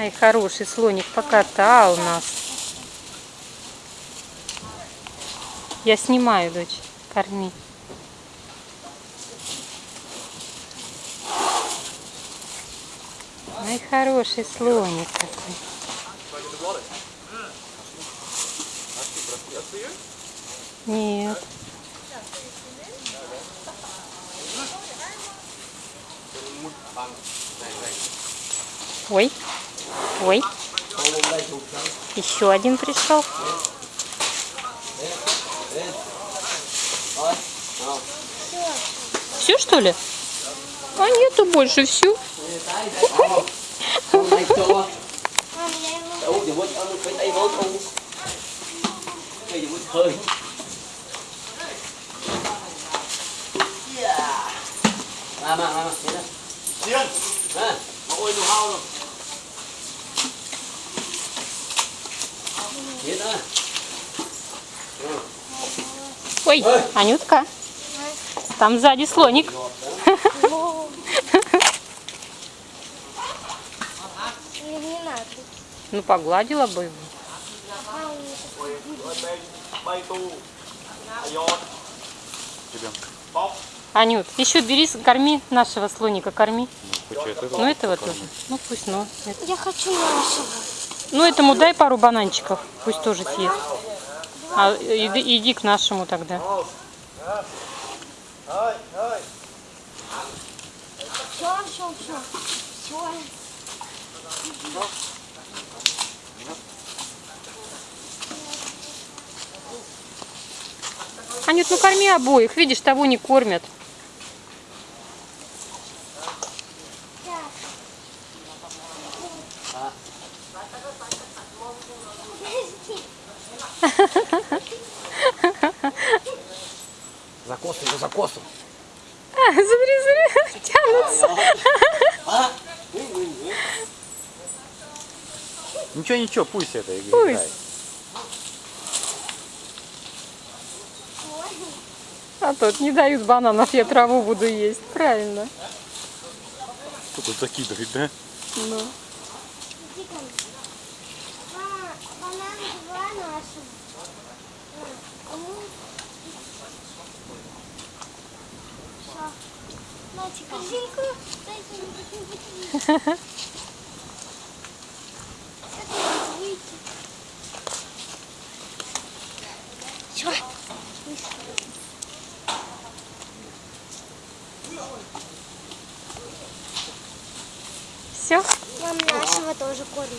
Ай, хороший слоник покатал нас. Я снимаю, дочь. Корми. Ай, хороший слоник какой. Нет. Ой, ой, еще один пришел. Все что ли? А нету больше, все. Con này Ой, Анютка, там сзади слоник. Ну, погладила бы его. А. Анют, еще бери, с- корми нашего слоника, корми. Это? Ну, этого тоже. Ну, пусть, ну. это- Я хочу нашего. Ну, этому дай пару бананчиков, пусть тоже съест. А иди, иди к нашему тогда. Все. Все. Анют, ну корми обоих, видишь, того не кормят. За косу, его за косу А, смотри, смотри, тянутся. А, Ничего, ничего, пусть это Пусть. играет. А тут не дают бананов, я траву буду есть. Правильно. Кто тут закидывает, да? Ну. Какую-нибудь. Все. Все? Нам нашего тоже кормят.